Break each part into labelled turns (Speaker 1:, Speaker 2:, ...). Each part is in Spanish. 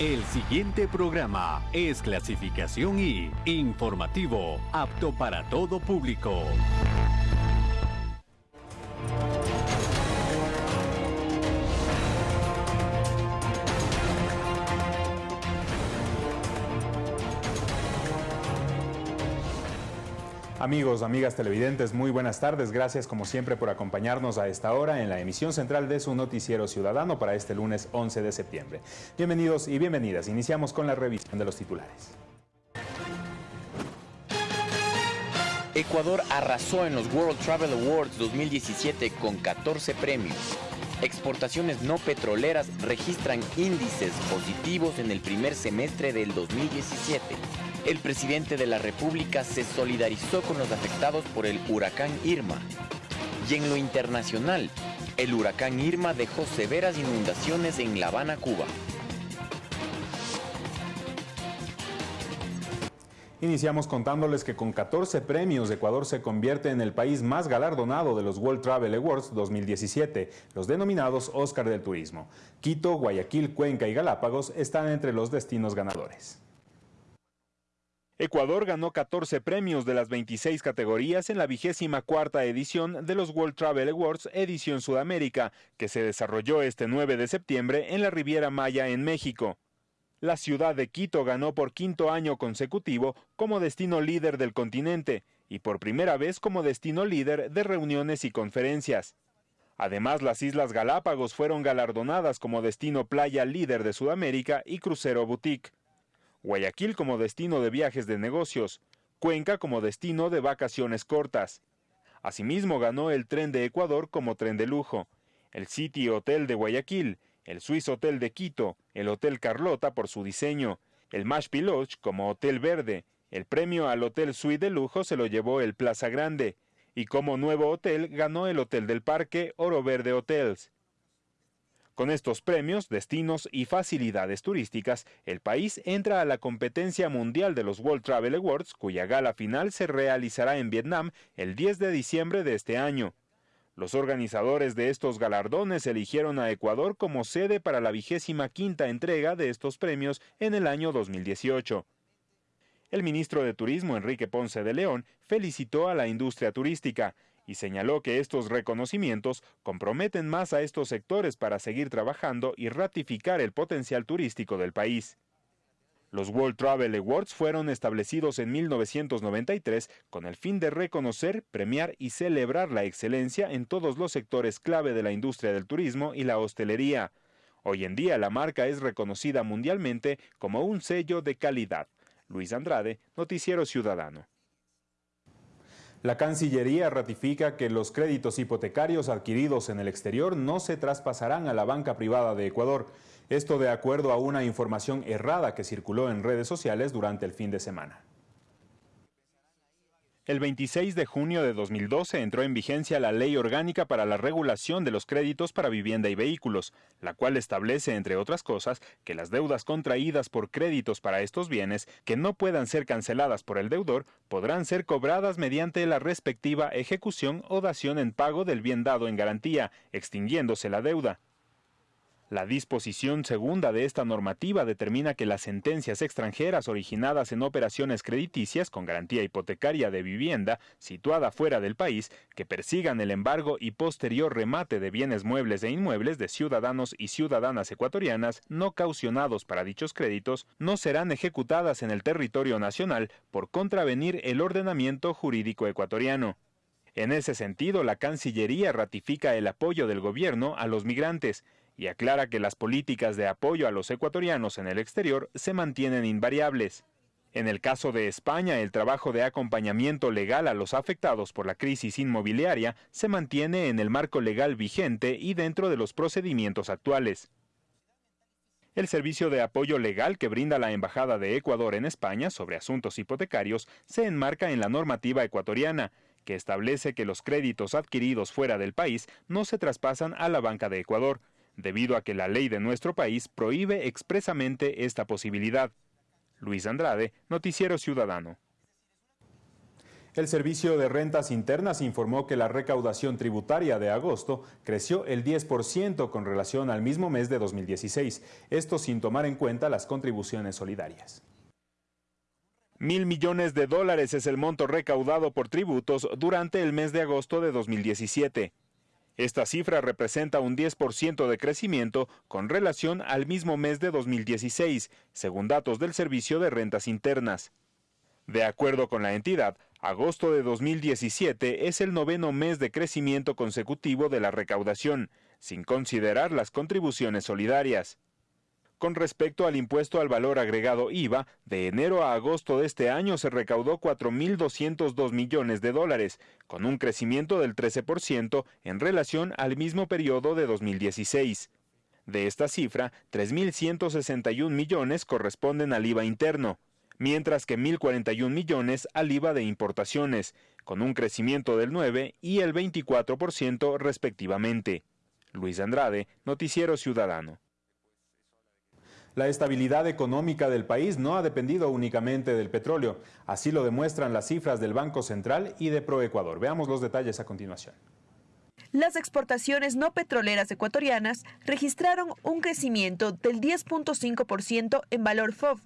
Speaker 1: El siguiente programa es clasificación y informativo, apto para todo público.
Speaker 2: Amigos, amigas televidentes, muy buenas tardes. Gracias como siempre por acompañarnos a esta hora en la emisión central de su noticiero ciudadano para este lunes 11 de septiembre. Bienvenidos y bienvenidas. Iniciamos con la revisión de los titulares.
Speaker 3: Ecuador arrasó en los World Travel Awards 2017 con 14 premios. Exportaciones no petroleras registran índices positivos en el primer semestre del 2017 el presidente de la República se solidarizó con los afectados por el huracán Irma. Y en lo internacional, el huracán Irma dejó severas inundaciones en La Habana, Cuba.
Speaker 2: Iniciamos contándoles que con 14 premios Ecuador se convierte en el país más galardonado de los World Travel Awards 2017, los denominados Oscar del Turismo. Quito, Guayaquil, Cuenca y Galápagos están entre los destinos ganadores. Ecuador ganó 14 premios de las 26 categorías en la vigésima cuarta edición de los World Travel Awards edición Sudamérica, que se desarrolló este 9 de septiembre en la Riviera Maya en México. La ciudad de Quito ganó por quinto año consecutivo como destino líder del continente y por primera vez como destino líder de reuniones y conferencias. Además, las Islas Galápagos fueron galardonadas como destino playa líder de Sudamérica y crucero boutique. Guayaquil como destino de viajes de negocios, Cuenca como destino de vacaciones cortas. Asimismo ganó el tren de Ecuador como tren de lujo, el City Hotel de Guayaquil, el Swiss Hotel de Quito, el Hotel Carlota por su diseño, el Mash Lodge como Hotel Verde, el premio al Hotel Suite de lujo se lo llevó el Plaza Grande, y como nuevo hotel ganó el Hotel del Parque Oro Verde Hotels. Con estos premios, destinos y facilidades turísticas, el país entra a la competencia mundial de los World Travel Awards, cuya gala final se realizará en Vietnam el 10 de diciembre de este año. Los organizadores de estos galardones eligieron a Ecuador como sede para la vigésima quinta entrega de estos premios en el año 2018. El ministro de Turismo, Enrique Ponce de León, felicitó a la industria turística y señaló que estos reconocimientos comprometen más a estos sectores para seguir trabajando y ratificar el potencial turístico del país. Los World Travel Awards fueron establecidos en 1993 con el fin de reconocer, premiar y celebrar la excelencia en todos los sectores clave de la industria del turismo y la hostelería. Hoy en día la marca es reconocida mundialmente como un sello de calidad. Luis Andrade, Noticiero Ciudadano. La Cancillería ratifica que los créditos hipotecarios adquiridos en el exterior no se traspasarán a la banca privada de Ecuador. Esto de acuerdo a una información errada que circuló en redes sociales durante el fin de semana. El 26 de junio de 2012 entró en vigencia la Ley Orgánica para la Regulación de los Créditos para Vivienda y Vehículos, la cual establece, entre otras cosas, que las deudas contraídas por créditos para estos bienes que no puedan ser canceladas por el deudor podrán ser cobradas mediante la respectiva ejecución o dación en pago del bien dado en garantía, extinguiéndose la deuda. La disposición segunda de esta normativa determina que las sentencias extranjeras originadas en operaciones crediticias con garantía hipotecaria de vivienda situada fuera del país que persigan el embargo y posterior remate de bienes muebles e inmuebles de ciudadanos y ciudadanas ecuatorianas no caucionados para dichos créditos no serán ejecutadas en el territorio nacional por contravenir el ordenamiento jurídico ecuatoriano. En ese sentido, la Cancillería ratifica el apoyo del gobierno a los migrantes, y aclara que las políticas de apoyo a los ecuatorianos en el exterior se mantienen invariables. En el caso de España, el trabajo de acompañamiento legal a los afectados por la crisis inmobiliaria se mantiene en el marco legal vigente y dentro de los procedimientos actuales. El servicio de apoyo legal que brinda la Embajada de Ecuador en España sobre asuntos hipotecarios se enmarca en la normativa ecuatoriana, que establece que los créditos adquiridos fuera del país no se traspasan a la banca de Ecuador, debido a que la ley de nuestro país prohíbe expresamente esta posibilidad. Luis Andrade, Noticiero Ciudadano. El Servicio de Rentas Internas informó que la recaudación tributaria de agosto creció el 10% con relación al mismo mes de 2016, esto sin tomar en cuenta las contribuciones solidarias. Mil millones de dólares es el monto recaudado por tributos durante el mes de agosto de 2017. Esta cifra representa un 10% de crecimiento con relación al mismo mes de 2016, según datos del Servicio de Rentas Internas. De acuerdo con la entidad, Agosto de 2017 es el noveno mes de crecimiento consecutivo de la recaudación, sin considerar las contribuciones solidarias. Con respecto al impuesto al valor agregado IVA, de enero a agosto de este año se recaudó 4.202 millones de dólares, con un crecimiento del 13% en relación al mismo periodo de 2016. De esta cifra, 3.161 millones corresponden al IVA interno, mientras que 1.041 millones al IVA de importaciones, con un crecimiento del 9 y el 24% respectivamente. Luis Andrade, Noticiero Ciudadano. La estabilidad económica del país no ha dependido únicamente del petróleo, así lo demuestran las cifras del Banco Central y de Proecuador. Veamos los detalles a continuación.
Speaker 4: Las exportaciones no petroleras ecuatorianas registraron un crecimiento del 10.5% en valor FOB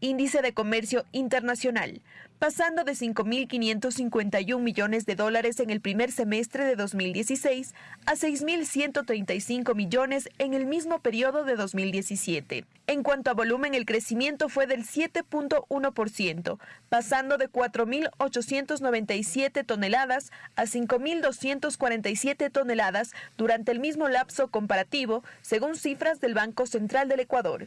Speaker 4: índice de comercio internacional, pasando de 5.551 millones de dólares en el primer semestre de 2016 a 6.135 millones en el mismo periodo de 2017. En cuanto a volumen, el crecimiento fue del 7.1%, pasando de 4.897 toneladas a 5.247 toneladas durante el mismo lapso comparativo, según cifras del Banco Central del Ecuador.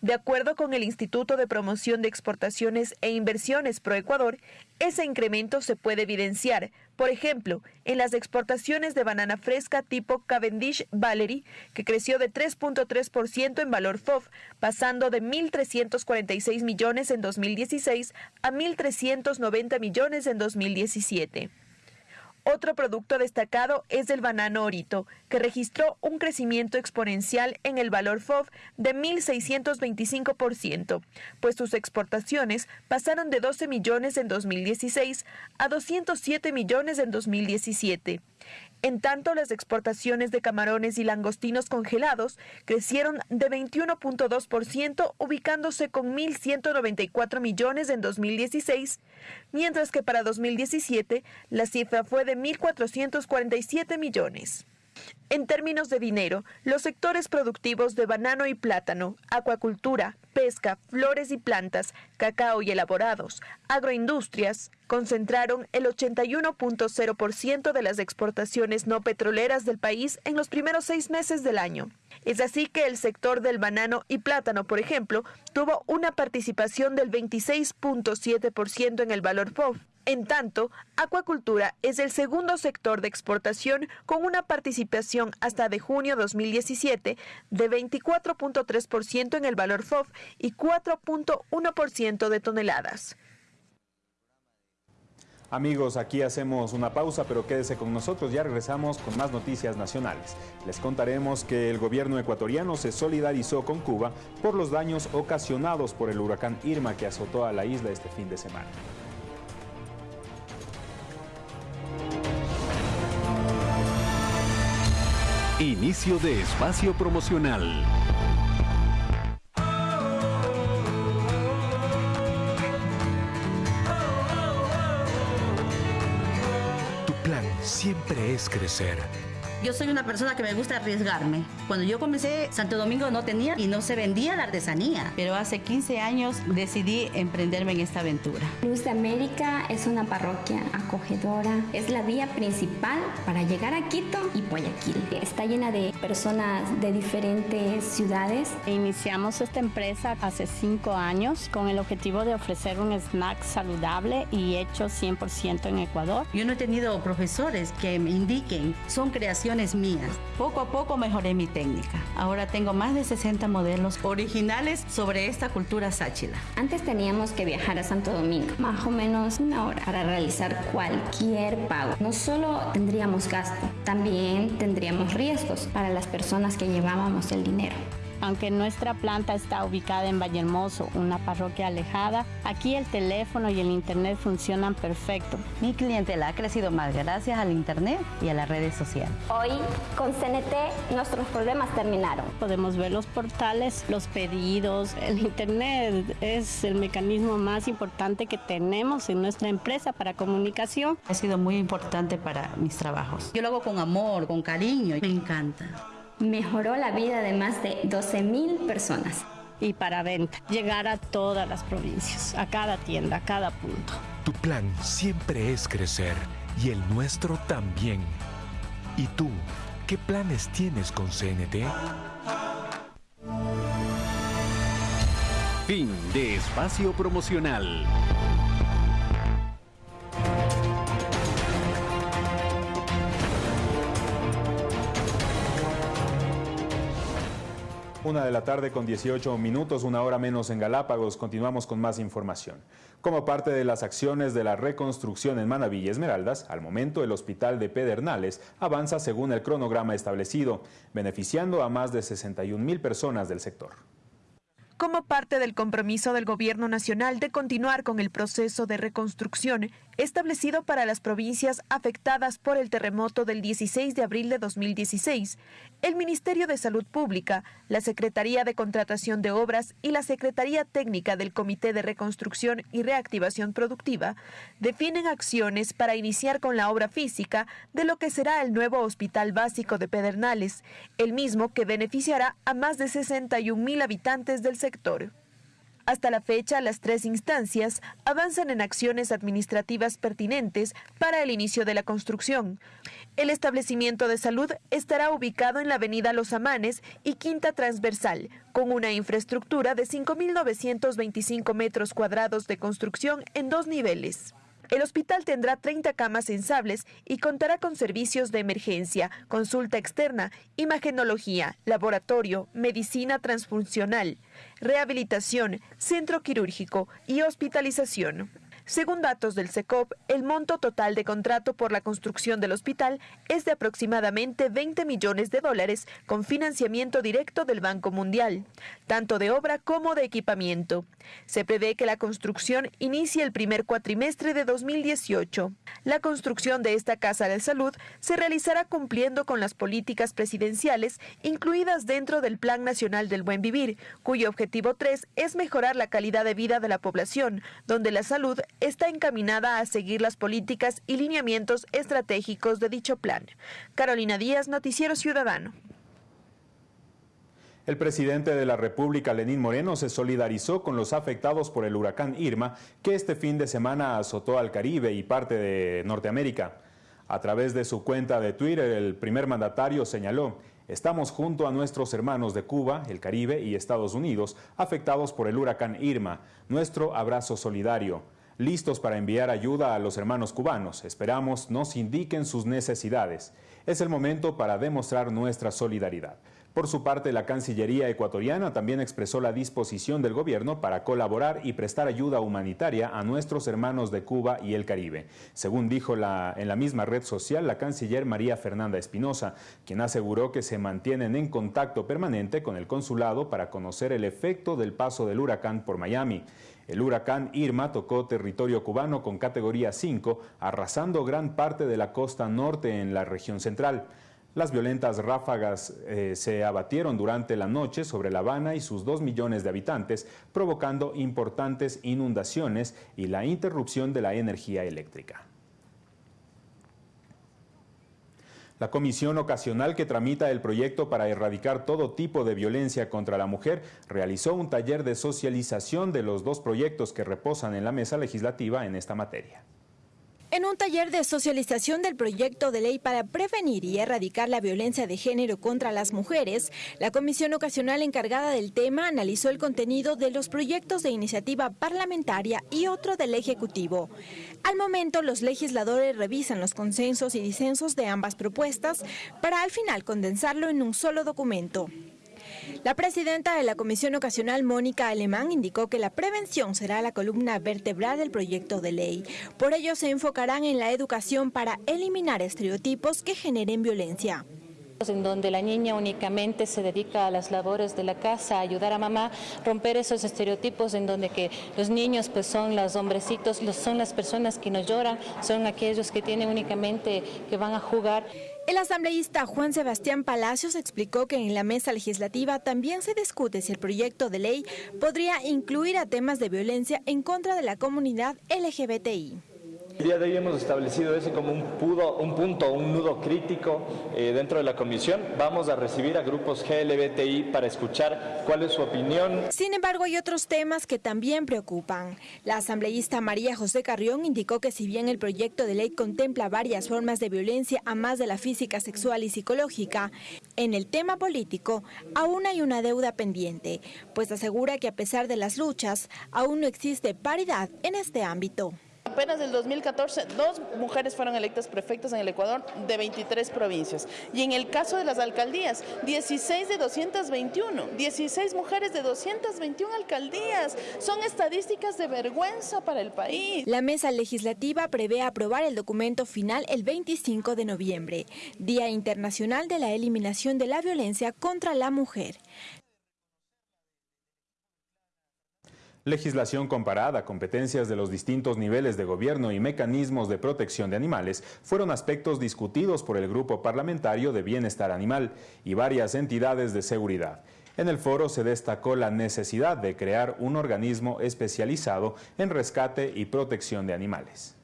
Speaker 4: De acuerdo con el Instituto de Promoción de Exportaciones e Inversiones Proecuador, ese incremento se puede evidenciar, por ejemplo, en las exportaciones de banana fresca tipo Cavendish Valerie, que creció de 3.3% en valor FOF, pasando de 1.346 millones en 2016 a 1.390 millones en 2017. Otro producto destacado es el banano orito, que registró un crecimiento exponencial en el valor FOB de 1.625%, pues sus exportaciones pasaron de 12 millones en 2016 a 207 millones en 2017. En tanto, las exportaciones de camarones y langostinos congelados crecieron de 21.2%, ubicándose con 1.194 millones en 2016, mientras que para 2017 la cifra fue de 1.447 millones. En términos de dinero, los sectores productivos de banano y plátano, acuacultura, pesca, flores y plantas, cacao y elaborados, agroindustrias, concentraron el 81.0% de las exportaciones no petroleras del país en los primeros seis meses del año. Es así que el sector del banano y plátano, por ejemplo, tuvo una participación del 26.7% en el valor FOB, en tanto, acuacultura es el segundo sector de exportación con una participación hasta de junio 2017 de 24.3% en el valor FOF y 4.1% de toneladas.
Speaker 2: Amigos, aquí hacemos una pausa, pero quédese con nosotros, ya regresamos con más noticias nacionales. Les contaremos que el gobierno ecuatoriano se solidarizó con Cuba por los daños ocasionados por el huracán Irma que azotó a la isla este fin de semana.
Speaker 1: Inicio de espacio promocional.
Speaker 5: Tu plan siempre es crecer
Speaker 6: yo soy una persona que me gusta arriesgarme. Cuando yo comencé, Santo Domingo no tenía y no se vendía la artesanía. Pero hace 15 años decidí emprenderme en esta aventura.
Speaker 7: Luz de América es una parroquia acogedora. Es la vía principal para llegar a Quito y Guayaquil. Está llena de personas de diferentes ciudades.
Speaker 8: Iniciamos esta empresa hace 5 años con el objetivo de ofrecer un snack saludable y hecho 100% en Ecuador.
Speaker 6: Yo no he tenido profesores que me indiquen, son creaciones mías. Poco a poco mejoré mi técnica. Ahora tengo más de 60 modelos originales sobre esta cultura sáchila.
Speaker 7: Antes teníamos que viajar a Santo Domingo, más o menos una hora, para realizar cualquier pago. No solo tendríamos gasto, también tendríamos riesgos para las personas que llevábamos el dinero.
Speaker 8: Aunque nuestra planta está ubicada en Vallehermoso, una parroquia alejada, aquí el teléfono y el internet funcionan perfecto.
Speaker 6: Mi clientela ha crecido más gracias al internet y a las redes sociales.
Speaker 7: Hoy con CNT nuestros problemas terminaron.
Speaker 8: Podemos ver los portales, los pedidos, el internet es el mecanismo más importante que tenemos en nuestra empresa para comunicación.
Speaker 6: Ha sido muy importante para mis trabajos. Yo lo hago con amor, con cariño, me encanta.
Speaker 7: Mejoró la vida de más de 12 mil personas.
Speaker 8: Y para venta, llegar a todas las provincias, a cada tienda, a cada punto.
Speaker 5: Tu plan siempre es crecer y el nuestro también. ¿Y tú, qué planes tienes con CNT?
Speaker 1: Fin de espacio promocional.
Speaker 2: Una de la tarde con 18 minutos, una hora menos en Galápagos. Continuamos con más información. Como parte de las acciones de la reconstrucción en Manaví y Esmeraldas, al momento el hospital de Pedernales avanza según el cronograma establecido, beneficiando a más de 61 mil personas del sector
Speaker 4: como parte del compromiso del Gobierno Nacional de continuar con el proceso de reconstrucción establecido para las provincias afectadas por el terremoto del 16 de abril de 2016, el Ministerio de Salud Pública, la Secretaría de Contratación de Obras y la Secretaría Técnica del Comité de Reconstrucción y Reactivación Productiva definen acciones para iniciar con la obra física de lo que será el nuevo Hospital Básico de Pedernales, el mismo que beneficiará a más de 61 mil habitantes del hasta la fecha, las tres instancias avanzan en acciones administrativas pertinentes para el inicio de la construcción. El establecimiento de salud estará ubicado en la avenida Los Amanes y Quinta Transversal, con una infraestructura de 5.925 metros cuadrados de construcción en dos niveles. El hospital tendrá 30 camas sensables y contará con servicios de emergencia, consulta externa, imagenología, laboratorio, medicina transfuncional, rehabilitación, centro quirúrgico y hospitalización. Según datos del SECOP, el monto total de contrato por la construcción del hospital es de aproximadamente 20 millones de dólares con financiamiento directo del Banco Mundial, tanto de obra como de equipamiento. Se prevé que la construcción inicie el primer cuatrimestre de 2018. La construcción de esta Casa de Salud se realizará cumpliendo con las políticas presidenciales incluidas dentro del Plan Nacional del Buen Vivir, cuyo objetivo 3 es mejorar la calidad de vida de la población, donde la salud está encaminada a seguir las políticas y lineamientos estratégicos de dicho plan. Carolina Díaz, Noticiero Ciudadano.
Speaker 2: El presidente de la República, Lenín Moreno, se solidarizó con los afectados por el huracán Irma, que este fin de semana azotó al Caribe y parte de Norteamérica. A través de su cuenta de Twitter, el primer mandatario señaló, estamos junto a nuestros hermanos de Cuba, el Caribe y Estados Unidos, afectados por el huracán Irma. Nuestro abrazo solidario listos para enviar ayuda a los hermanos cubanos. Esperamos nos indiquen sus necesidades. Es el momento para demostrar nuestra solidaridad. Por su parte, la Cancillería ecuatoriana también expresó la disposición del gobierno para colaborar y prestar ayuda humanitaria a nuestros hermanos de Cuba y el Caribe. Según dijo en la misma red social la canciller María Fernanda Espinosa, quien aseguró que se mantienen en contacto permanente con el consulado para conocer el efecto del paso del huracán por Miami. El huracán Irma tocó territorio cubano con categoría 5, arrasando gran parte de la costa norte en la región central. Las violentas ráfagas eh, se abatieron durante la noche sobre La Habana y sus dos millones de habitantes, provocando importantes inundaciones y la interrupción de la energía eléctrica. La comisión ocasional que tramita el proyecto para erradicar todo tipo de violencia contra la mujer realizó un taller de socialización de los dos proyectos que reposan en la mesa legislativa en esta materia.
Speaker 9: En un taller de socialización del proyecto de ley para prevenir y erradicar la violencia de género contra las mujeres, la comisión ocasional encargada del tema analizó el contenido de los proyectos de iniciativa parlamentaria y otro del Ejecutivo. Al momento, los legisladores revisan los consensos y disensos de ambas propuestas para al final condensarlo en un solo documento. La presidenta de la Comisión Ocasional, Mónica Alemán, indicó que la prevención será la columna vertebral del proyecto de ley. Por ello se enfocarán en la educación para eliminar estereotipos que generen violencia.
Speaker 10: en donde la niña únicamente se dedica a las labores de la casa, a ayudar a mamá, romper esos estereotipos en donde que los niños pues son los hombrecitos, son las personas que nos lloran, son aquellos que tienen únicamente que van a jugar.
Speaker 9: El asambleísta Juan Sebastián Palacios explicó que en la mesa legislativa también se discute si el proyecto de ley podría incluir a temas de violencia en contra de la comunidad LGBTI.
Speaker 11: El día de hoy hemos establecido ese como un, un punto, un nudo crítico eh, dentro de la comisión. Vamos a recibir a grupos GLBTI para escuchar cuál es su opinión.
Speaker 9: Sin embargo, hay otros temas que también preocupan. La asambleísta María José Carrión indicó que si bien el proyecto de ley contempla varias formas de violencia a más de la física, sexual y psicológica, en el tema político aún hay una deuda pendiente, pues asegura que a pesar de las luchas, aún no existe paridad en este ámbito.
Speaker 12: Apenas del 2014, dos mujeres fueron electas prefectas en el Ecuador de 23 provincias. Y en el caso de las alcaldías, 16 de 221, 16 mujeres de 221 alcaldías. Son estadísticas de vergüenza para el país.
Speaker 9: La mesa legislativa prevé aprobar el documento final el 25 de noviembre, Día Internacional de la Eliminación de la Violencia contra la Mujer.
Speaker 2: Legislación comparada, competencias de los distintos niveles de gobierno y mecanismos de protección de animales fueron aspectos discutidos por el Grupo Parlamentario de Bienestar Animal y varias entidades de seguridad. En el foro se destacó la necesidad de crear un organismo especializado en rescate y protección de animales.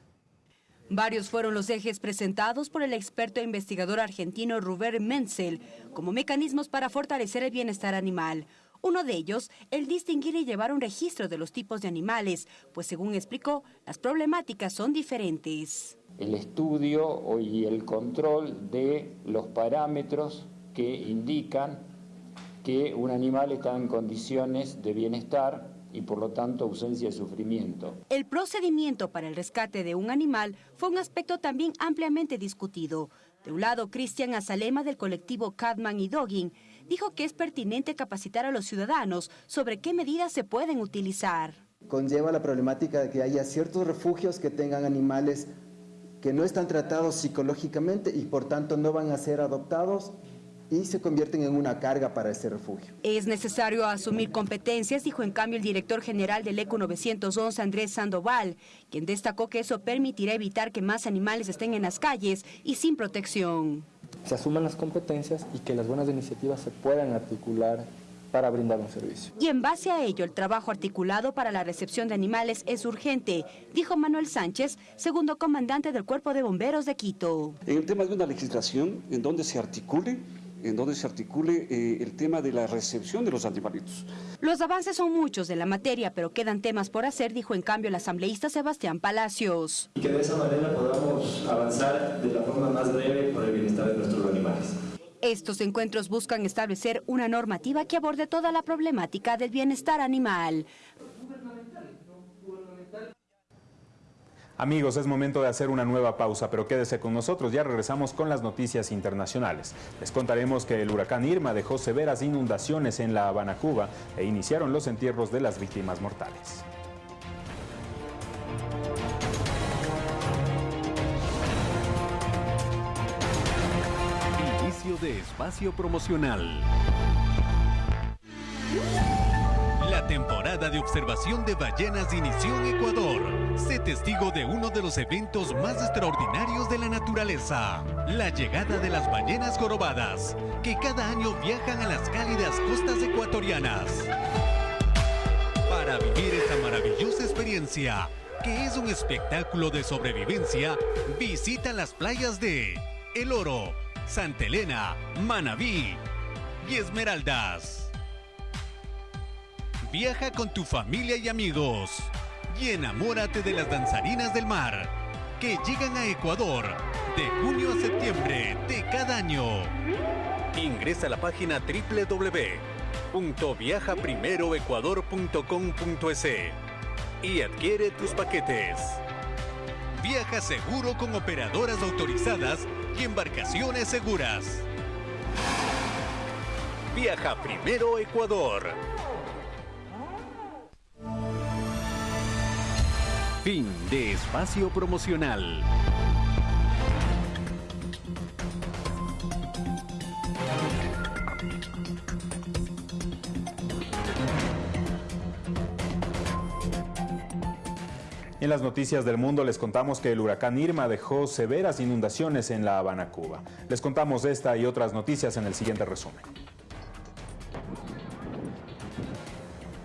Speaker 13: Varios fueron los ejes presentados por el experto e investigador argentino Ruber Menzel como mecanismos para fortalecer el bienestar animal. Uno de ellos, el distinguir y llevar un registro de los tipos de animales, pues según explicó, las problemáticas son diferentes.
Speaker 14: El estudio y el control de los parámetros que indican que un animal está en condiciones de bienestar y por lo tanto ausencia de sufrimiento.
Speaker 13: El procedimiento para el rescate de un animal fue un aspecto también ampliamente discutido. De un lado, Cristian Azalema del colectivo Cadman y Dogging dijo que es pertinente capacitar a los ciudadanos sobre qué medidas se pueden utilizar.
Speaker 15: Conlleva la problemática de que haya ciertos refugios que tengan animales que no están tratados psicológicamente y por tanto no van a ser adoptados y se convierten en una carga para ese refugio.
Speaker 13: Es necesario asumir competencias, dijo en cambio el director general del ECO 911, Andrés Sandoval, quien destacó que eso permitirá evitar que más animales estén en las calles y sin protección
Speaker 16: se asuman las competencias y que las buenas iniciativas se puedan articular para brindar un servicio.
Speaker 13: Y en base a ello, el trabajo articulado para la recepción de animales es urgente, dijo Manuel Sánchez, segundo comandante del Cuerpo de Bomberos de Quito.
Speaker 17: En el tema de una legislación en donde se articule en donde se articule eh, el tema de la recepción de los animalitos.
Speaker 13: Los avances son muchos de la materia, pero quedan temas por hacer, dijo en cambio el asambleísta Sebastián Palacios.
Speaker 18: Y que de esa manera podamos avanzar de la forma más breve por el bienestar de nuestros animales.
Speaker 13: Estos encuentros buscan establecer una normativa que aborde toda la problemática del bienestar animal.
Speaker 2: Amigos, es momento de hacer una nueva pausa, pero quédese con nosotros, ya regresamos con las noticias internacionales. Les contaremos que el huracán Irma dejó severas inundaciones en La Habana, Cuba, e iniciaron los entierros de las víctimas mortales.
Speaker 1: Inicio de espacio promocional. Temporada de observación de ballenas inició en Ecuador. Sé testigo de uno de los eventos más extraordinarios de la naturaleza, la llegada de las ballenas jorobadas, que cada año viajan a las cálidas costas ecuatorianas. Para vivir esta maravillosa experiencia, que es un espectáculo de sobrevivencia, visita las playas de El Oro, Santa Elena, Manabí y Esmeraldas. Viaja con tu familia y amigos y enamórate de las danzarinas del mar que llegan a Ecuador de junio a septiembre de cada año. Ingresa a la página www.viajaprimeroecuador.com.es y adquiere tus paquetes. Viaja seguro con operadoras autorizadas y embarcaciones seguras. Viaja primero Ecuador. Fin de espacio promocional.
Speaker 2: En las noticias del mundo les contamos que el huracán Irma dejó severas inundaciones en La Habana, Cuba. Les contamos esta y otras noticias en el siguiente resumen.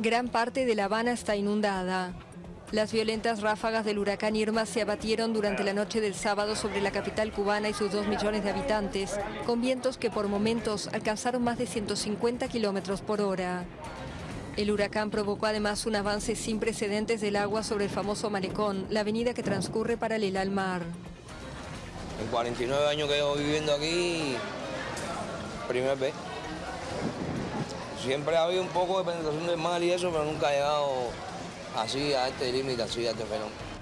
Speaker 19: Gran parte de La Habana está inundada. Las violentas ráfagas del huracán Irma se abatieron durante la noche del sábado sobre la capital cubana y sus dos millones de habitantes, con vientos que por momentos alcanzaron más de 150 kilómetros por hora. El huracán provocó además un avance sin precedentes del agua sobre el famoso Malecón, la avenida que transcurre paralela al mar.
Speaker 20: En 49 años que llevo viviendo aquí, primera vez. Siempre ha habido un poco de penetración del mar y eso, pero nunca ha llegado así a este límite, así a este fenómeno.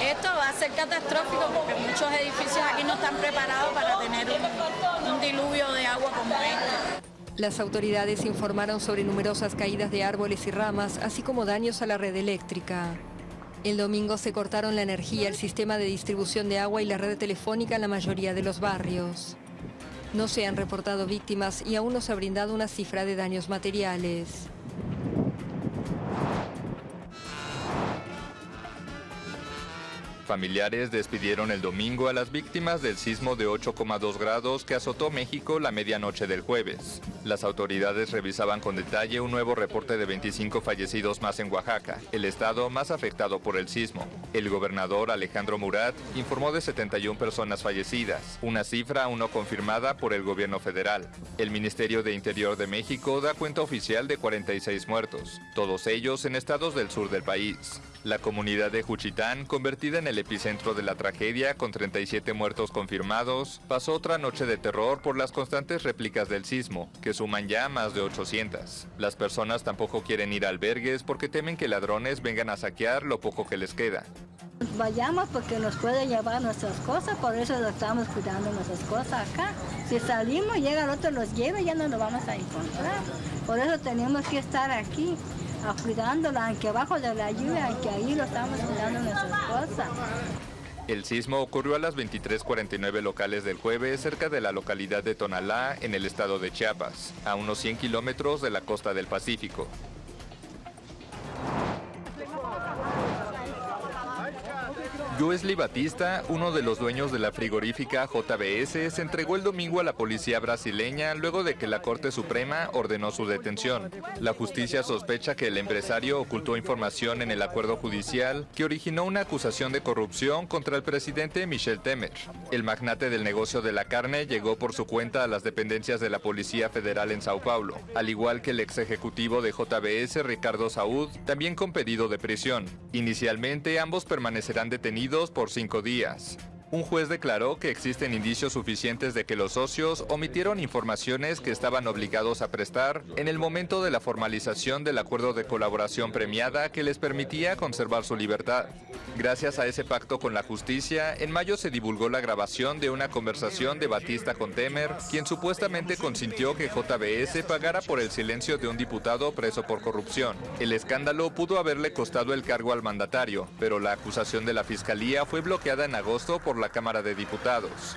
Speaker 21: Esto va a ser catastrófico porque muchos edificios aquí no están preparados para tener un, un diluvio de agua como este.
Speaker 19: Las autoridades informaron sobre numerosas caídas de árboles y ramas, así como daños a la red eléctrica. El domingo se cortaron la energía, el sistema de distribución de agua y la red telefónica en la mayoría de los barrios. No se han reportado víctimas y aún no se ha brindado una cifra de daños materiales.
Speaker 22: Familiares despidieron el domingo a las víctimas del sismo de 8,2 grados que azotó México la medianoche del jueves. Las autoridades revisaban con detalle un nuevo reporte de 25 fallecidos más en Oaxaca, el estado más afectado por el sismo. El gobernador Alejandro Murat informó de 71 personas fallecidas, una cifra aún no confirmada por el gobierno federal. El Ministerio de Interior de México da cuenta oficial de 46 muertos, todos ellos en estados del sur del país. La comunidad de Juchitán, convertida en el epicentro de la tragedia con 37 muertos confirmados, pasó otra noche de terror por las constantes réplicas del sismo, que suman ya más de 800. Las personas tampoco quieren ir a albergues porque temen que ladrones vengan a saquear lo poco que les queda.
Speaker 23: Vayamos porque nos puede llevar nuestras cosas, por eso estamos cuidando nuestras cosas acá. Si salimos, llega el otro, los lleva y ya no nos vamos a encontrar. Por eso tenemos que estar aquí cuidándola, aunque abajo de la lluvia, aunque ahí lo estamos cuidando nuestras cosas.
Speaker 22: El sismo ocurrió a las 23:49 locales del jueves cerca de la localidad de Tonalá, en el estado de Chiapas, a unos 100 kilómetros de la costa del Pacífico. Joesli Batista, uno de los dueños de la frigorífica JBS, se entregó el domingo a la policía brasileña luego de que la Corte Suprema ordenó su detención. La justicia sospecha que el empresario ocultó información en el acuerdo judicial que originó una acusación de corrupción contra el presidente Michel Temer. El magnate del negocio de la carne llegó por su cuenta a las dependencias de la Policía Federal en Sao Paulo, al igual que el ex ejecutivo de JBS, Ricardo Saúd, también con pedido de prisión. Inicialmente ambos permanecerán detenidos por cinco días. Un juez declaró que existen indicios suficientes de que los socios omitieron informaciones que estaban obligados a prestar en el momento de la formalización del acuerdo de colaboración premiada que les permitía conservar su libertad. Gracias a ese pacto con la justicia, en mayo se divulgó la grabación de una conversación de Batista con Temer, quien supuestamente consintió que JBS pagara por el silencio de un diputado preso por corrupción. El escándalo pudo haberle costado el cargo al mandatario, pero la acusación de la fiscalía fue bloqueada en agosto por la Cámara de Diputados.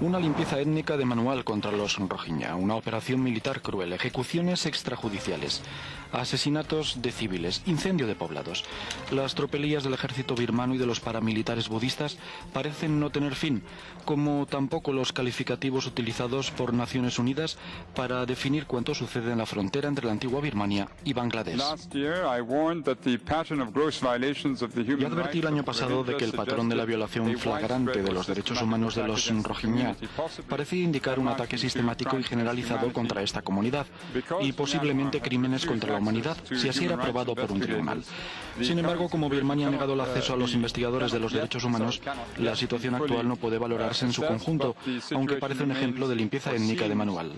Speaker 24: Una limpieza étnica de manual contra los Rohingya, una operación militar cruel, ejecuciones extrajudiciales, asesinatos de civiles, incendio de poblados. Las tropelías del ejército birmano y de los paramilitares budistas parecen no tener fin, como tampoco los calificativos utilizados por Naciones Unidas para definir cuánto sucede en la frontera entre la antigua Birmania y Bangladesh. Ya advertí el año pasado de que el patrón de la violación flagrante de los derechos humanos de los Rohingya parecía indicar un ataque sistemático y generalizado contra esta comunidad y posiblemente crímenes contra la humanidad, si así era aprobado por un tribunal. Sin embargo, como Birmania ha negado el acceso a los investigadores de los derechos humanos, la situación actual no puede valorarse en su conjunto, aunque parece un ejemplo de limpieza étnica de manual.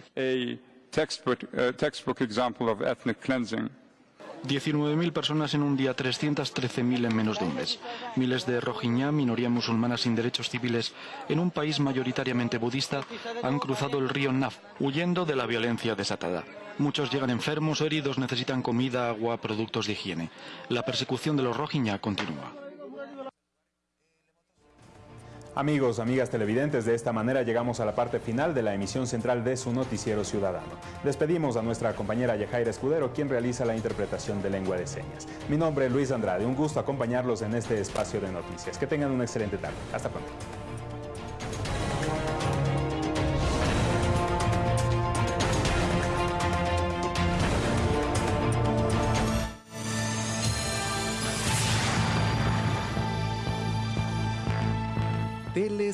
Speaker 24: 19.000 personas en un día, 313.000 en menos de un mes. Miles de Rohingya, minoría musulmana sin derechos civiles, en un país mayoritariamente budista, han cruzado el río Naf, huyendo de la violencia desatada. Muchos llegan enfermos o heridos, necesitan comida, agua, productos de higiene. La persecución de los Rohingya continúa.
Speaker 2: Amigos, amigas televidentes, de esta manera llegamos a la parte final de la emisión central de su noticiero ciudadano. Despedimos a nuestra compañera Yajaira Escudero, quien realiza la interpretación de lengua de señas. Mi nombre es Luis Andrade, un gusto acompañarlos en este espacio de noticias. Que tengan una excelente tarde. Hasta pronto.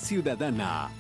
Speaker 1: Ciudadana